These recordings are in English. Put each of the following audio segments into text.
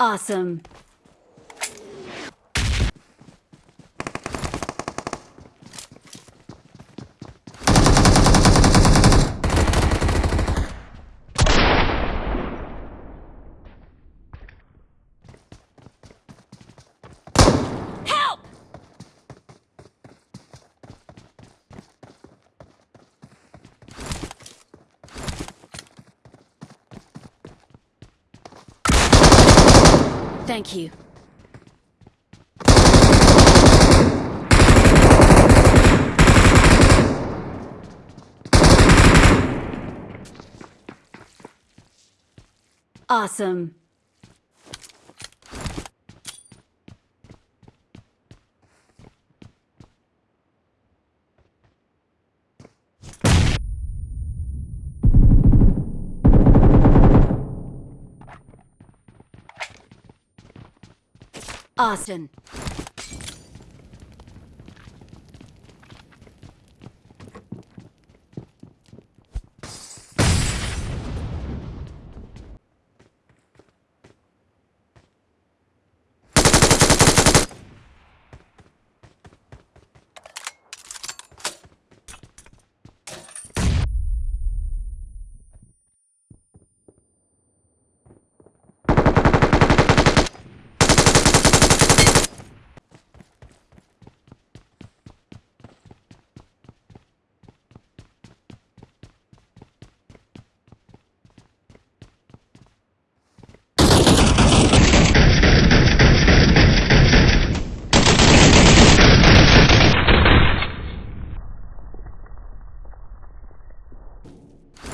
Awesome. Thank you. Awesome. Austin.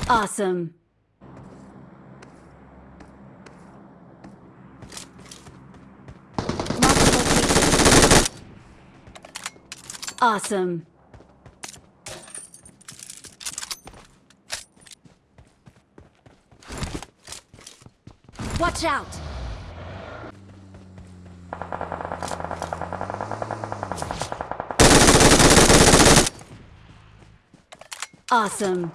Awesome. Awesome. Watch out! Awesome.